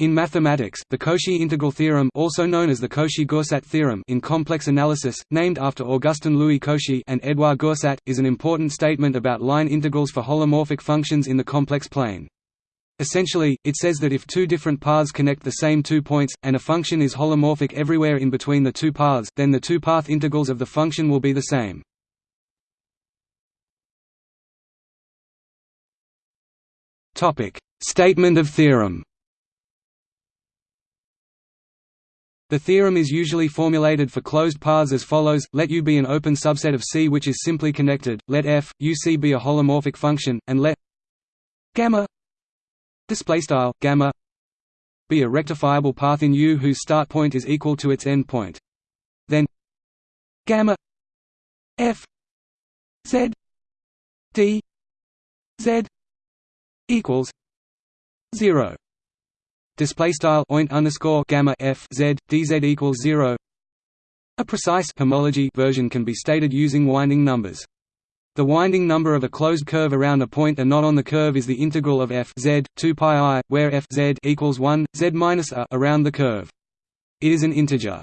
In mathematics, the Cauchy integral theorem also known as the Cauchy-Goursat theorem in complex analysis, named after Augustin Louis Cauchy and Édouard Goursat, is an important statement about line integrals for holomorphic functions in the complex plane. Essentially, it says that if two different paths connect the same two points, and a function is holomorphic everywhere in between the two paths, then the two path integrals of the function will be the same. Statement of theorem The theorem is usually formulated for closed paths as follows: Let U be an open subset of C which is simply connected. Let f U C be a holomorphic function, and let gamma be a rectifiable path in U whose start point is equal to its end point. Then gamma f z d z equals zero display style oint underscore gamma f z dz equals zero. A precise homology version can be stated using winding numbers. The winding number of a closed curve around a point and not on the curve is the integral of f z 2 pi i, where f z equals 1 z minus a around the curve. It is an integer.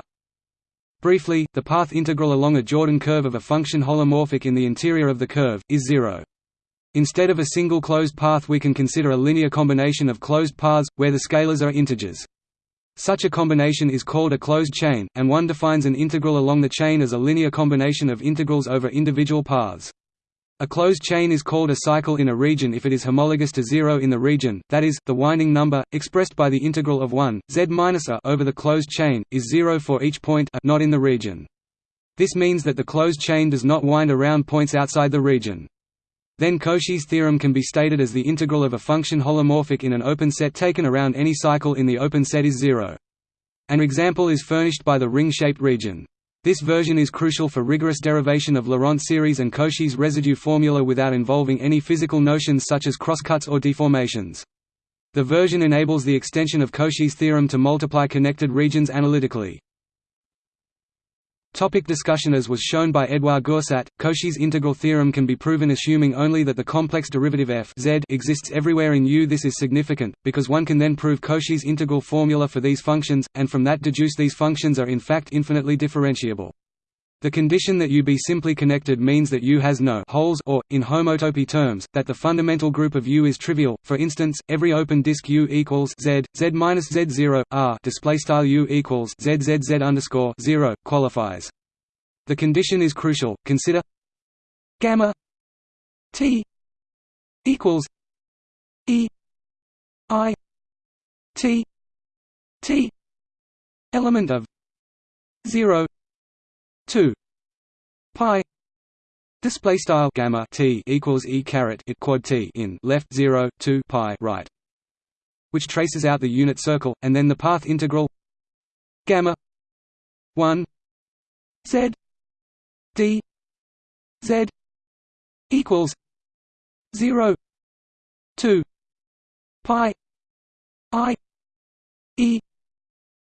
Briefly, the path integral along a Jordan curve of a function holomorphic in the interior of the curve is zero. Instead of a single closed path we can consider a linear combination of closed paths, where the scalars are integers. Such a combination is called a closed chain, and one defines an integral along the chain as a linear combination of integrals over individual paths. A closed chain is called a cycle in a region if it is homologous to zero in the region, that is, the winding number, expressed by the integral of 1, z minus a over the closed chain, is zero for each point a not in the region. This means that the closed chain does not wind around points outside the region. Then Cauchy's theorem can be stated as the integral of a function holomorphic in an open set taken around any cycle in the open set is zero. An example is furnished by the ring-shaped region. This version is crucial for rigorous derivation of Laurent series and Cauchy's residue formula without involving any physical notions such as crosscuts or deformations. The version enables the extension of Cauchy's theorem to multiply connected regions analytically. Topic discussion As was shown by Édouard Goursat, Cauchy's integral theorem can be proven assuming only that the complex derivative f z exists everywhere in U. This is significant, because one can then prove Cauchy's integral formula for these functions, and from that deduce these functions are in fact infinitely differentiable. The condition that U be simply connected means that U has no holes or, in homotopy terms, that the fundamental group of U is trivial. For instance, every open disk U equals Z, Z minus Z zero R display style U equals Z Z Z underscore zero qualifies. The condition is crucial. Consider gamma T equals E I T T element of zero 2 pi display style gamma t equals e caret it quad t in left 0 2 pi right which traces out the unit circle and then the path integral gamma 1 z d z equals 0 2 pi i e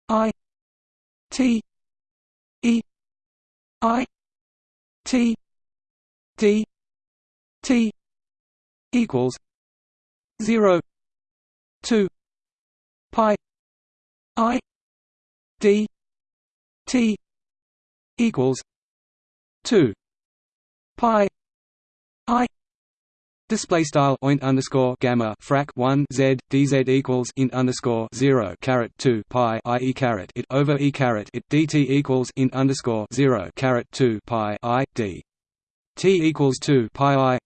i t e I T D T equals zero two pi I D T equals two pi I Display style oint underscore gamma frac one z dz equals int underscore zero caret two pi i e caret it over e caret it dt equals int underscore zero caret two pi i d. t equals two pi i.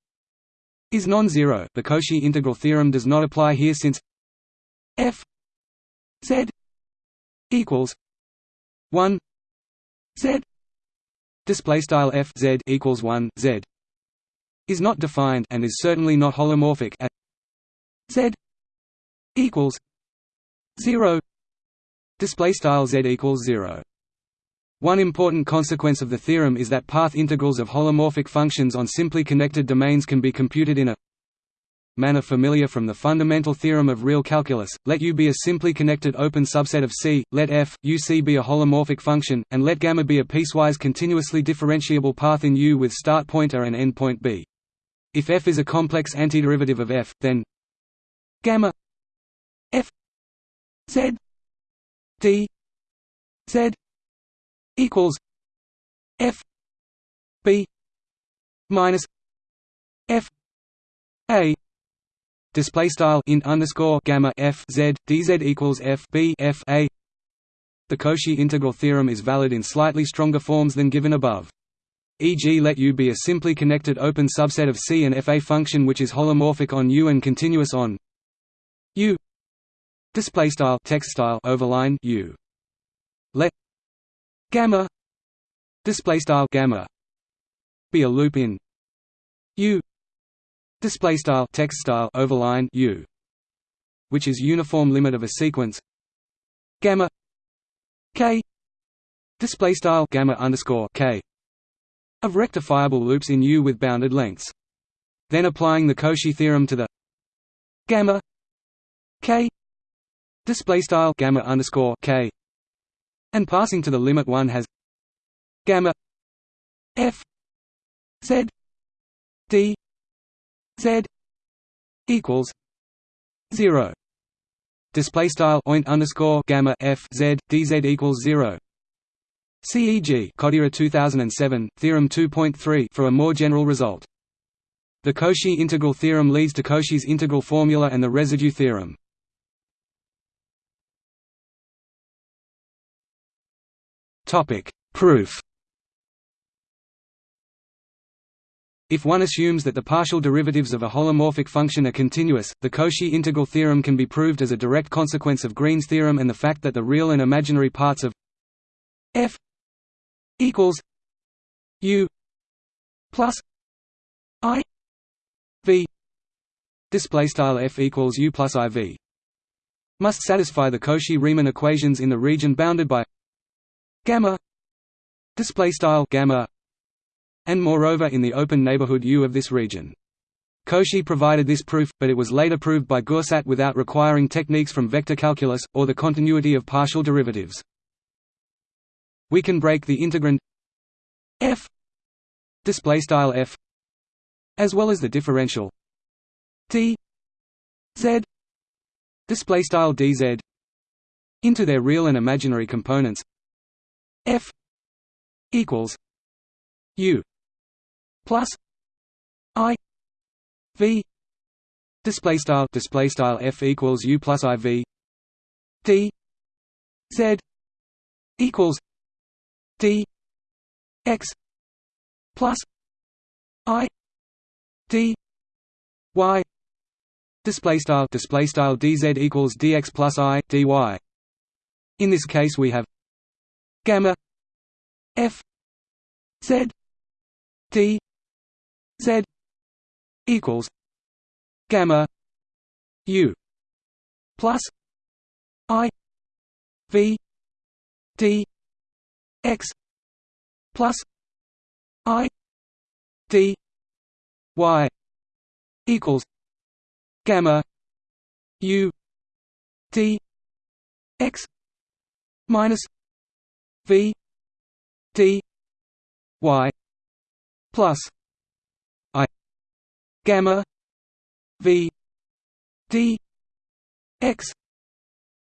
Is non-zero. The Cauchy integral theorem does not apply here since f z equals one z. Display style f z equals one z is not defined and is certainly not holomorphic at z equals 0 display style z equals 0 one important consequence of the theorem is that path integrals of holomorphic functions on simply connected domains can be computed in a manner familiar from the fundamental theorem of real calculus, let U be a simply connected open subset of C, let f, U C be a holomorphic function, and let gamma be a piecewise continuously differentiable path in U with start point A and end point B. If f is a complex antiderivative of f, then gamma f Z D Z equals F B minus F A display style int underscore gamma f z dz equals f b f a. The Cauchy integral theorem is valid in slightly stronger forms than given above. E.g., let U be a simply connected open subset of C and F a function which is holomorphic on U and continuous on U. Display style text style overline U. Let gamma display style gamma be a loop in U display style text style overline u which is uniform limit of a sequence gamma k display style gamma underscore k of rectifiable loops in U with bounded lengths then applying the Cauchy theorem to the gamma k display style gamma underscore k and passing to the limit one has gamma f z d z equals zero. Display style oint underscore gamma f z dz equals zero. CEG Kodaira 2007 Theorem 2.3 for a more general result. The Cauchy integral theorem leads to Cauchy's integral formula and the residue theorem. Topic: Proof. If one assumes that the partial derivatives of a holomorphic function are continuous, the Cauchy integral theorem can be proved as a direct consequence of Green's theorem and the fact that the real and imaginary parts of f equals u plus i v display style f equals u plus i v must satisfy the Cauchy-Riemann equations in the region bounded by gamma display style gamma and moreover in the open neighborhood U of this region. Cauchy provided this proof, but it was later proved by Goursat without requiring techniques from vector calculus, or the continuity of partial derivatives. We can break the integrand f display style f as well as the differential d z Displaystyle dz into their real and imaginary components f equals u plus i v display style display style f equals u plus i v d z equals d x plus i d y display style display style dz equals dx plus i dy in this case we have gamma f z d z equals gamma u plus i v d x plus i d y equals gamma u d x minus v d y plus i gamma v d x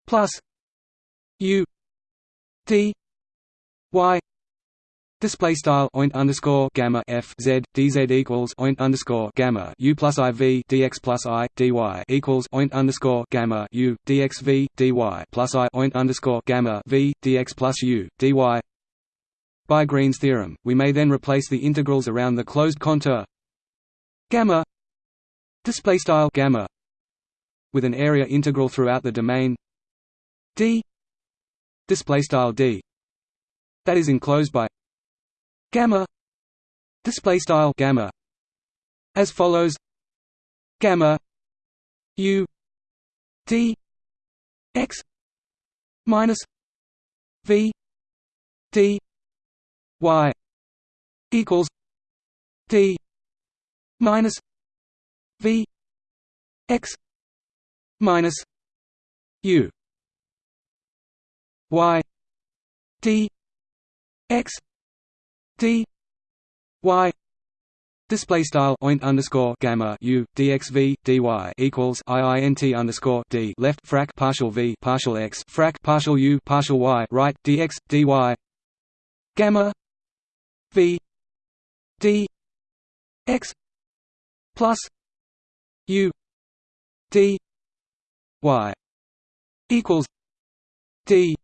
plus u d y Display style oint underscore gamma f z dz equals oint underscore gamma u plus i v dx plus i dy equals oint underscore gamma u dx v dy plus i oint underscore gamma v dx plus u dy. By Green's theorem, we may then replace the integrals around the closed contour gamma display style gamma with an area integral throughout the domain d display style d that is enclosed by gamma display style gamma as follows. Gamma u d x minus v d y equals d minus v x minus u y d x d y Display style oint underscore gamma u dxv dy equals iint underscore d. Left frac partial v partial x frac partial u partial y. Right dx dy gamma v d x plus u d y equals d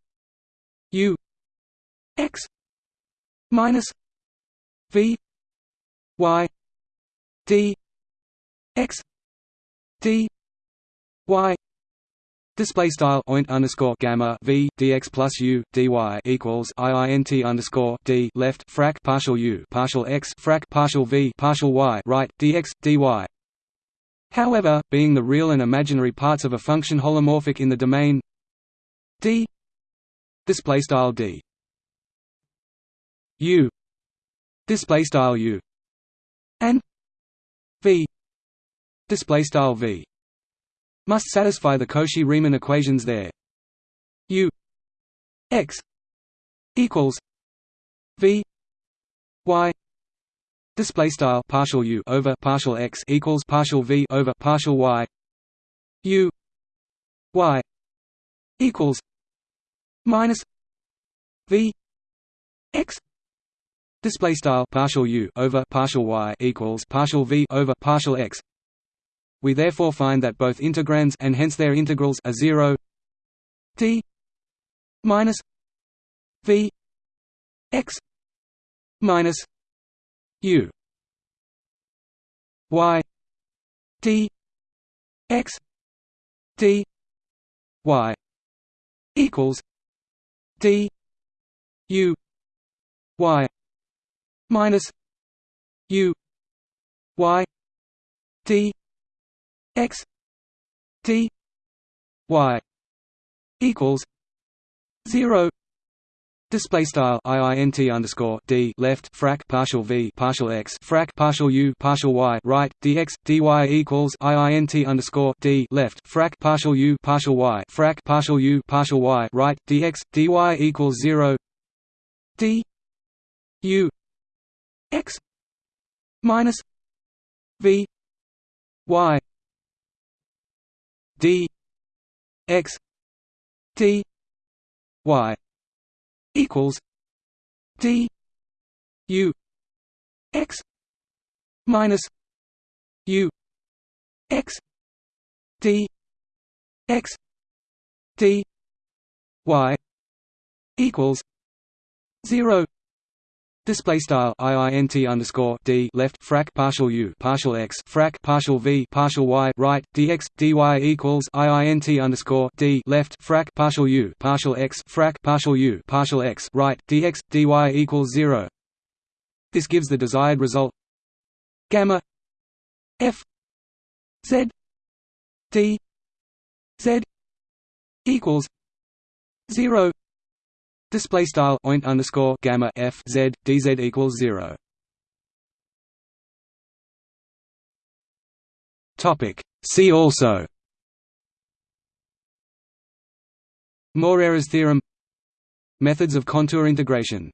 u x minus v y d x d y Display style oint underscore gamma v dx plus u dy equals iint underscore d left frac partial u partial x frac partial v partial y right dx dy. However, being the real and imaginary parts of a function holomorphic in the domain d display style d u display style u and v display style v must satisfy the Cauchy-Riemann equations there. U x equals v y display style partial u over partial x equals partial v over partial y u y equals minus v x Display style partial u over partial y equals partial v over partial x. We therefore find that both integrands and hence their integrals are zero. T minus v x minus u y d x d y equals d u y minus u y d x d y equals zero. Display style iint underscore d left frac partial v partial x frac partial u partial y right dx dy equals iint underscore d left frac partial u partial y frac partial u partial y right dx dy equals zero. D u x minus v y d x d y equals d u x minus u x d x d y equals zero Display style iint underscore d left frac partial u partial x frac partial v partial y right dx dy equals iint underscore d left frac partial u partial x frac partial u partial x right dx dy equals zero. This gives the desired result. Gamma. F. Z. D. Z. Equals. Zero Display style oint underscore gamma f z dz equals zero. Topic. See also. Morera's theorem. Methods of contour integration